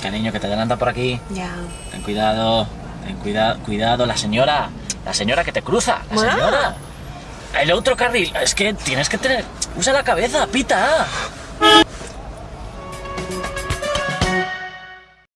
cariño, que te adelanta por aquí. Ya. Ten cuidado, ten cuidado, cuidado, la señora, la señora que te cruza, la señora. El otro carril, es que tienes que tener, usa la cabeza, pita.